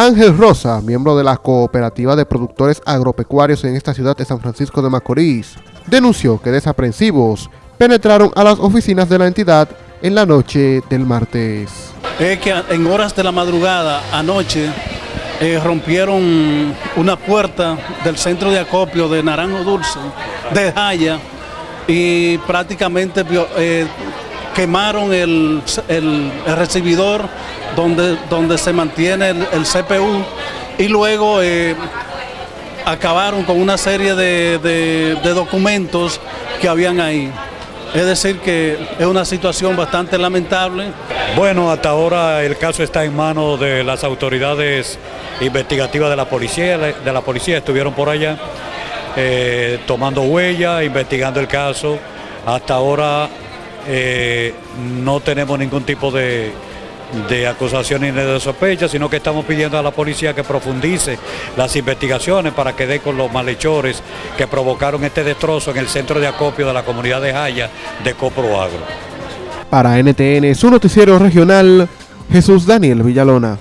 Ángel Rosa, miembro de la Cooperativa de Productores Agropecuarios en esta ciudad de San Francisco de Macorís, denunció que desaprensivos penetraron a las oficinas de la entidad en la noche del martes. Es que en horas de la madrugada, anoche, eh, rompieron una puerta del centro de acopio de Naranjo Dulce, de Jaya, y prácticamente eh, quemaron el, recibidor donde, donde se mantiene el, CPU y luego eh, acabaron con una serie de, documentos que habían ahí. Es decir que es una situación bastante lamentable. Bueno, hasta ahora el caso está en manos de las autoridades investigativas de la policía, de la policía estuvieron por allá eh, tomando huellas, investigando el caso. Hasta ahora eh, no tenemos ningún tipo de, de acusación ni de sospecha, sino que estamos pidiendo a la policía que profundice las investigaciones para que dé con los malhechores que provocaron este destrozo en el centro de acopio de la comunidad de Jaya de Copro Agro. Para NTN, su noticiero regional, Jesús Daniel Villalona.